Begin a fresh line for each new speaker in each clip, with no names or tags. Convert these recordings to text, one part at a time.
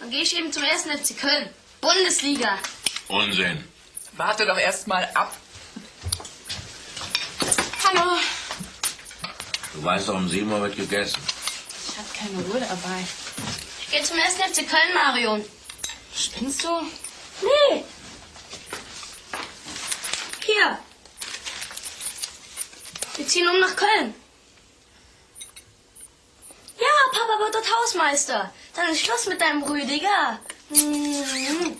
Dann gehe ich eben zum ersten FC Köln. Bundesliga.
Unsinn.
Warte doch erst mal ab. Hallo.
Du weißt doch, um 7 Uhr wird gegessen.
Ich habe keine Uhr dabei.
Ich gehe zum ersten FC Köln, Marion.
Spinnst du?
Nee. Hier. Wir ziehen um nach Köln. Ja, Papa wird dort Hausmeister. Dann ist Schluss mit deinem Rüdiger. Mhm.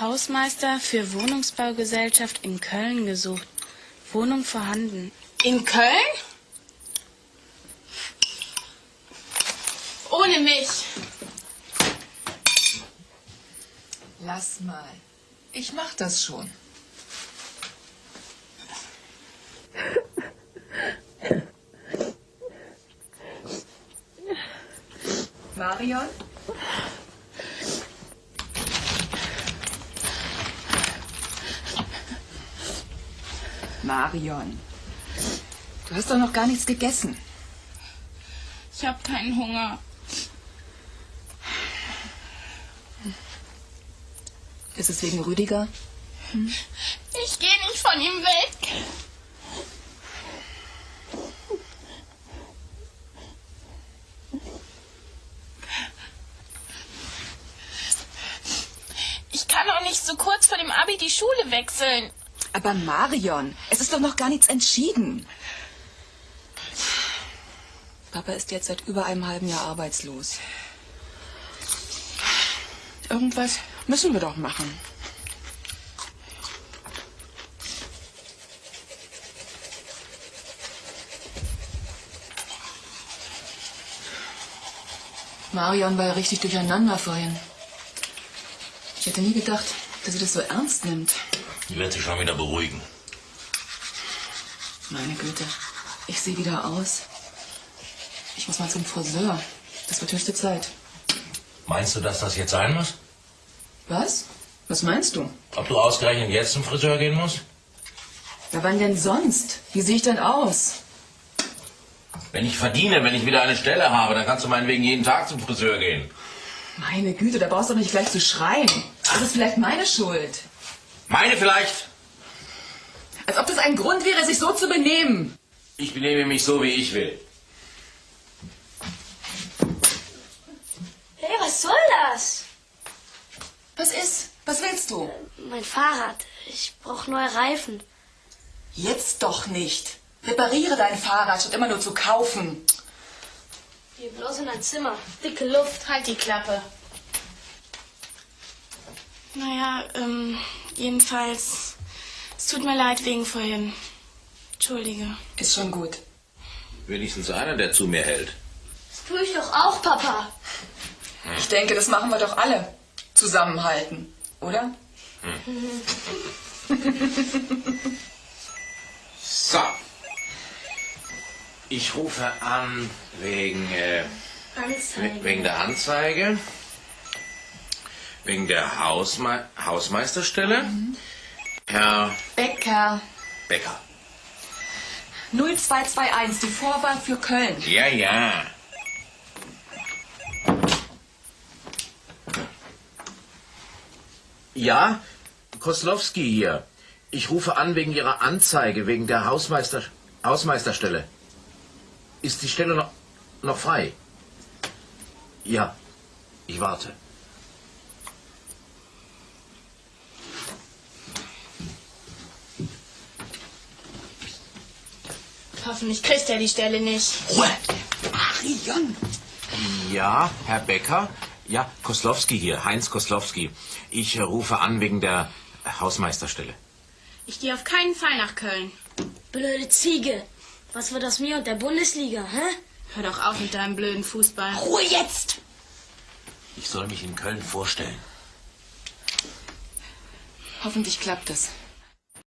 Hausmeister für Wohnungsbaugesellschaft in Köln gesucht. Wohnung vorhanden.
In Köln? Ohne mich. Lass mal. Ich mach das schon. Marion? Marion, du hast doch noch gar nichts gegessen.
Ich habe keinen Hunger.
Ist es wegen Rüdiger?
Ich gehe nicht von ihm weg. Ich kann auch nicht so kurz vor dem Abi die Schule wechseln.
Aber Marion, es ist doch noch gar nichts entschieden. Papa ist jetzt seit über einem halben Jahr arbeitslos. Irgendwas müssen wir doch machen. Marion war ja richtig durcheinander vorhin. Ich hätte nie gedacht, dass sie das so ernst nimmt.
Die wird sich schon wieder beruhigen.
Meine Güte, ich sehe wieder aus. Ich muss mal zum Friseur. Das wird höchste Zeit.
Meinst du, dass das jetzt sein muss?
Was? Was meinst du?
Ob du ausgerechnet jetzt zum Friseur gehen musst?
Ja, wann denn sonst? Wie sehe ich denn aus?
Wenn ich verdiene, wenn ich wieder eine Stelle habe, dann kannst du meinetwegen jeden Tag zum Friseur gehen.
Meine Güte, da brauchst du doch nicht gleich zu schreien. Das ist vielleicht meine Schuld.
Meine vielleicht.
Als ob das ein Grund wäre, sich so zu benehmen.
Ich benehme mich so, wie ich will.
Hey, was soll das?
Was ist? Was willst du?
Mein Fahrrad. Ich brauche neue Reifen.
Jetzt doch nicht. Repariere dein Fahrrad, statt immer nur zu kaufen.
Geh bloß in dein Zimmer. Dicke Luft.
Halt die Klappe. Naja, ähm, jedenfalls, es tut mir leid wegen vorhin. Entschuldige.
Ist schon gut.
Wenigstens einer, der zu mir hält.
Das tue ich doch auch, Papa.
Ich denke, das machen wir doch alle. Zusammenhalten, oder?
So. Ich rufe an wegen, äh, wegen der Anzeige. Wegen der Hausme Hausmeisterstelle. Herr
Becker.
Becker.
0221, die Vorwahl für Köln.
Ja, ja. Ja, Koslowski hier. Ich rufe an wegen Ihrer Anzeige, wegen der Hausmeister Hausmeisterstelle. Ist die Stelle noch, noch frei? Ja, ich warte.
Hoffentlich kriegt er die Stelle nicht.
Ruhe!
Marion.
Ja, Herr Becker. Ja, Koslowski hier, Heinz Koslowski. Ich rufe an wegen der Hausmeisterstelle.
Ich gehe auf keinen Fall nach Köln.
Blöde Ziege. Was wird aus mir und der Bundesliga, hä?
Hör doch auf mit deinem blöden Fußball.
Ruhe jetzt.
Ich soll mich in Köln vorstellen.
Hoffentlich klappt es.